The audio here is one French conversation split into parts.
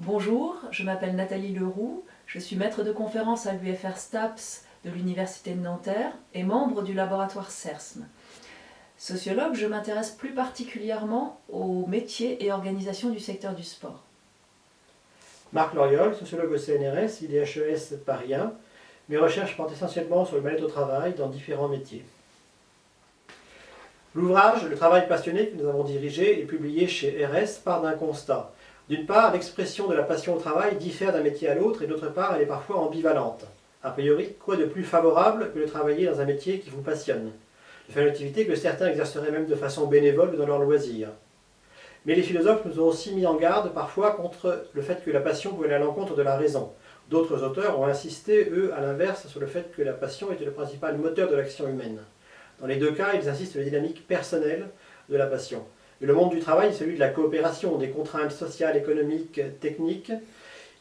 Bonjour, je m'appelle Nathalie Leroux, je suis maître de conférence à l'UFR STAPS de l'Université de Nanterre et membre du laboratoire CERSM. Sociologue, je m'intéresse plus particulièrement aux métiers et organisations du secteur du sport. Marc Loriol, sociologue au CNRS, IDHES Paris 1. Mes recherches portent essentiellement sur le mal-être au travail dans différents métiers. L'ouvrage Le travail passionné que nous avons dirigé et publié chez RS part d'un constat. D'une part, l'expression de la passion au travail diffère d'un métier à l'autre et d'autre part, elle est parfois ambivalente. A priori, quoi de plus favorable que de travailler dans un métier qui vous passionne? Une activité que certains exerceraient même de façon bénévole dans leur loisir. Mais les philosophes nous ont aussi mis en garde parfois contre le fait que la passion pouvait aller à l'encontre de la raison. D'autres auteurs ont insisté, eux, à l'inverse, sur le fait que la passion était le principal moteur de l'action humaine. Dans les deux cas, ils insistent sur la dynamique personnelle de la passion. Le monde du travail est celui de la coopération, des contraintes sociales, économiques, techniques,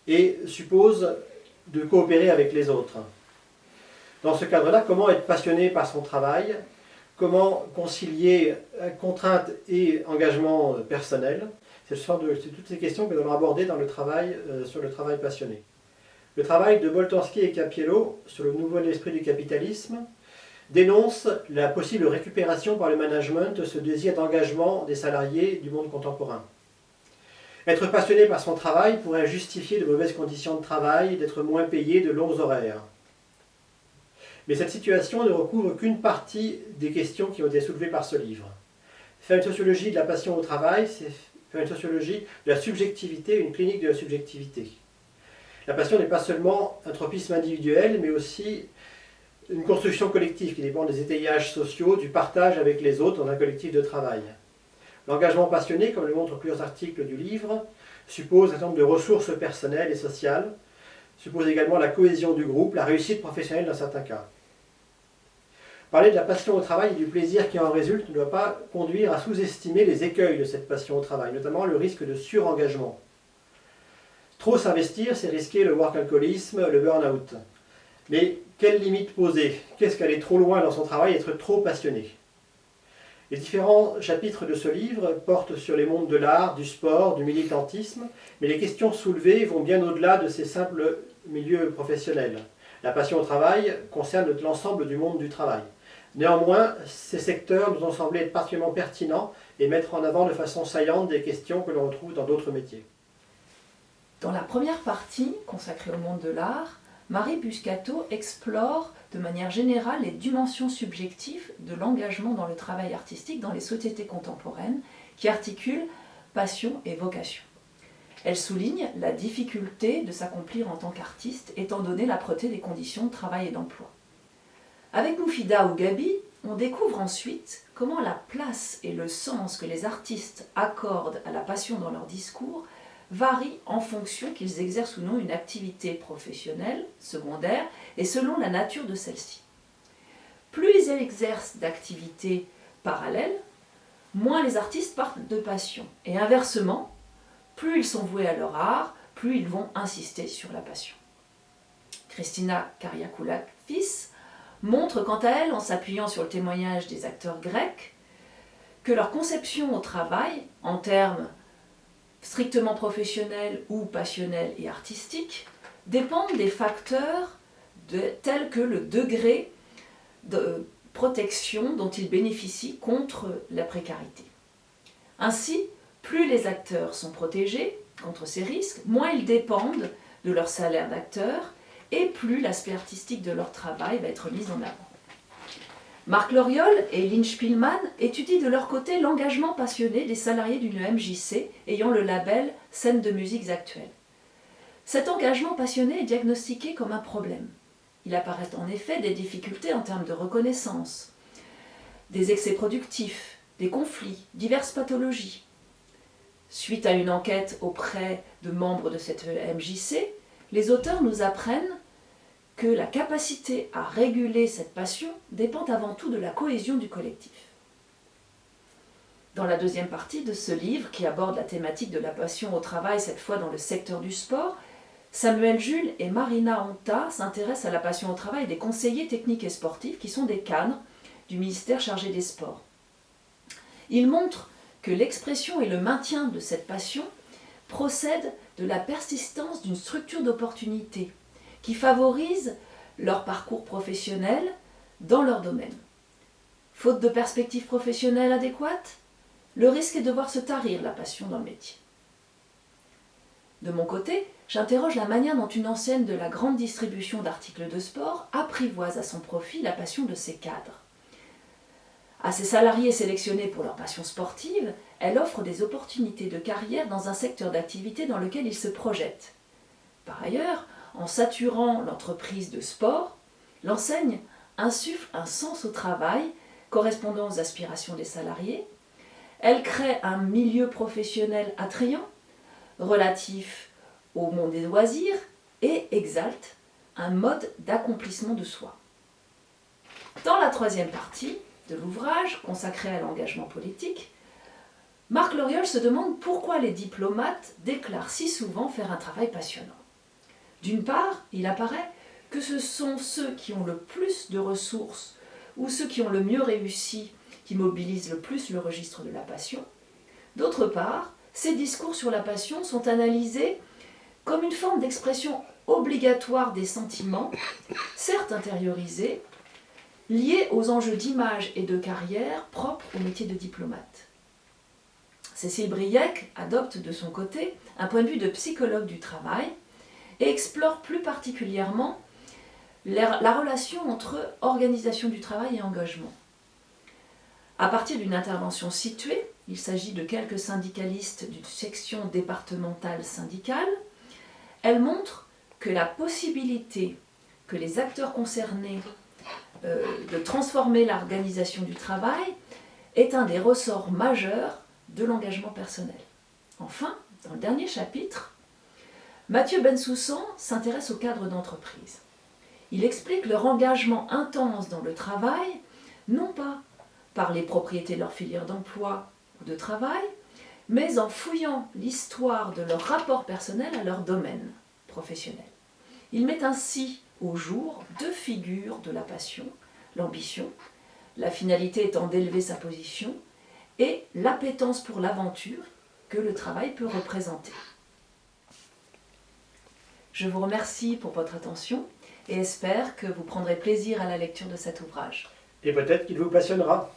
et suppose de coopérer avec les autres. Dans ce cadre-là, comment être passionné par son travail? Comment concilier euh, contraintes et engagement personnel C'est toutes ces questions que nous allons aborder dans le travail euh, sur le travail passionné. Le travail de Boltanski et Capiello sur le nouvel esprit du capitalisme dénonce la possible récupération par le management de ce désir d'engagement des salariés du monde contemporain. Être passionné par son travail pourrait justifier de mauvaises conditions de travail, d'être moins payé, de longs horaires. Mais cette situation ne recouvre qu'une partie des questions qui ont été soulevées par ce livre. Faire une sociologie de la passion au travail, c'est faire une sociologie de la subjectivité, une clinique de la subjectivité. La passion n'est pas seulement un tropisme individuel, mais aussi une construction collective qui dépend des étayages sociaux, du partage avec les autres dans un collectif de travail. L'engagement passionné, comme le montrent plusieurs articles du livre, suppose un certain nombre de ressources personnelles et sociales, suppose également la cohésion du groupe, la réussite professionnelle dans certains cas. Parler de la passion au travail et du plaisir qui en résulte ne doit pas conduire à sous-estimer les écueils de cette passion au travail, notamment le risque de surengagement. Trop s'investir, c'est risquer le work-alcoolisme, le burn-out. Mais quelles limites poser? Qu'est-ce qu'aller trop loin dans son travail, être trop passionné? Les différents chapitres de ce livre portent sur les mondes de l'art, du sport, du militantisme, mais les questions soulevées vont bien au-delà de ces simples milieux professionnels. La passion au travail concerne l'ensemble du monde du travail. Néanmoins, ces secteurs nous ont semblé être particulièrement pertinents et mettre en avant de façon saillante des questions que l'on retrouve dans d'autres métiers. Dans la première partie, consacrée au monde de l'art, Marie Buscato explore de manière générale les dimensions subjectives de l'engagement dans le travail artistique dans les sociétés contemporaines qui articulent passion et vocation. Elle souligne la difficulté de s'accomplir en tant qu'artiste étant donné l'âpreté des conditions de travail et d'emploi. Avec Moufida ou Gabi, on découvre ensuite comment la place et le sens que les artistes accordent à la passion dans leur discours varient en fonction qu'ils exercent ou non une activité professionnelle, secondaire, et selon la nature de celle-ci. Plus ils exercent d'activités parallèles, moins les artistes partent de passion. Et inversement, plus ils sont voués à leur art, plus ils vont insister sur la passion. Christina Kariakoulakis montre quant à elle, en s'appuyant sur le témoignage des acteurs grecs, que leur conception au travail, en termes strictement professionnels ou passionnels et artistiques, dépendent des facteurs tels que le degré de protection dont ils bénéficient contre la précarité. Ainsi, plus les acteurs sont protégés contre ces risques, moins ils dépendent de leur salaire d'acteur et plus l'aspect artistique de leur travail va être mis en avant. Marc Loriol et Lynn Spielmann étudient de leur côté l'engagement passionné des salariés d'une MJC ayant le label Scène de musiques actuelles. Cet engagement passionné est diagnostiqué comme un problème. Il apparaît en effet des difficultés en termes de reconnaissance, des excès productifs, des conflits, diverses pathologies. Suite à une enquête auprès de membres de cette MJC, les auteurs nous apprennent que la capacité à réguler cette passion dépend avant tout de la cohésion du collectif. Dans la deuxième partie de ce livre, qui aborde la thématique de la passion au travail, cette fois dans le secteur du sport, Samuel Jules et Marina Honta s'intéressent à la passion au travail des conseillers techniques et sportifs, qui sont des cadres du ministère chargé des sports. Ils montrent que l'expression et le maintien de cette passion procède de la persistance d'une structure d'opportunité qui favorise leur parcours professionnel dans leur domaine. Faute de perspectives professionnelles adéquates, le risque est de voir se tarir la passion dans le métier. De mon côté, j'interroge la manière dont une enseigne de la grande distribution d'articles de sport apprivoise à son profit la passion de ses cadres. À ses salariés sélectionnés pour leur passion sportive, elle offre des opportunités de carrière dans un secteur d'activité dans lequel ils se projettent. Par ailleurs, en saturant l'entreprise de sport, l'enseigne insuffle un sens au travail correspondant aux aspirations des salariés, elle crée un milieu professionnel attrayant, relatif au monde des loisirs, et exalte un mode d'accomplissement de soi. Dans la troisième partie de l'ouvrage, consacré à l'engagement politique, Marc Loriol se demande pourquoi les diplomates déclarent si souvent faire un travail passionnant. D'une part, il apparaît que ce sont ceux qui ont le plus de ressources ou ceux qui ont le mieux réussi qui mobilisent le plus le registre de la passion. D'autre part, ces discours sur la passion sont analysés comme une forme d'expression obligatoire des sentiments, certes intériorisés, liés aux enjeux d'image et de carrière propres au métier de diplomate. Cécile Briec adopte de son côté un point de vue de psychologue du travail et explore plus particulièrement la relation entre organisation du travail et engagement. À partir d'une intervention située, il s'agit de quelques syndicalistes d'une section départementale syndicale, elle montre que la possibilité que les acteurs concernés euh, de transformer l'organisation du travail est un des ressorts majeurs de l'engagement personnel. Enfin, dans le dernier chapitre, Mathieu Bensoussan s'intéresse au cadre d'entreprise. Il explique leur engagement intense dans le travail, non pas par les propriétés de leur filière d'emploi ou de travail, mais en fouillant l'histoire de leur rapport personnel à leur domaine professionnel. Il met ainsi au jour deux figures de la passion, l'ambition, la finalité étant d'élever sa position, et l'appétence pour l'aventure que le travail peut représenter. Je vous remercie pour votre attention et espère que vous prendrez plaisir à la lecture de cet ouvrage. Et peut-être qu'il vous passionnera.